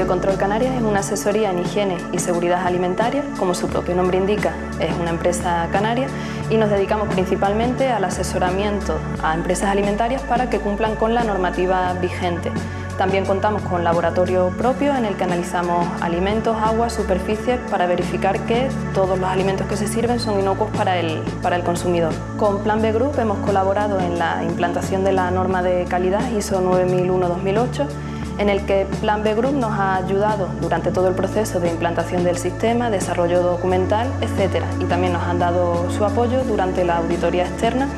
Biocontrol Canarias es una asesoría en higiene y seguridad alimentaria, como su propio nombre indica, es una empresa canaria y nos dedicamos principalmente al asesoramiento a empresas alimentarias para que cumplan con la normativa vigente. También contamos con laboratorio propio en el que analizamos alimentos, agua, superficies para verificar que todos los alimentos que se sirven son inocuos para el, para el consumidor. Con Plan B Group hemos colaborado en la implantación de la norma de calidad ISO 9001-2008 en el que Plan B Group nos ha ayudado durante todo el proceso de implantación del sistema, desarrollo documental, etc. Y también nos han dado su apoyo durante la auditoría externa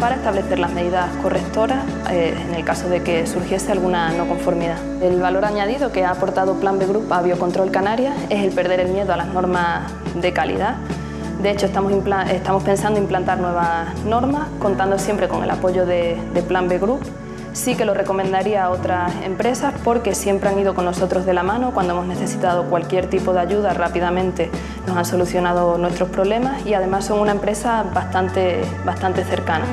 para establecer las medidas correctoras eh, en el caso de que surgiese alguna no conformidad. El valor añadido que ha aportado Plan B Group a Biocontrol Canarias es el perder el miedo a las normas de calidad. De hecho, estamos, pensando implantar nuevas normas, contando siempre con el apoyo de, de Plan B Group Sí que lo recomendaría a otras empresas porque siempre han ido con nosotros de la mano cuando hemos necesitado cualquier tipo de ayuda rápidamente nos han solucionado nuestros problemas y además son una empresa bastante, bastante cercana.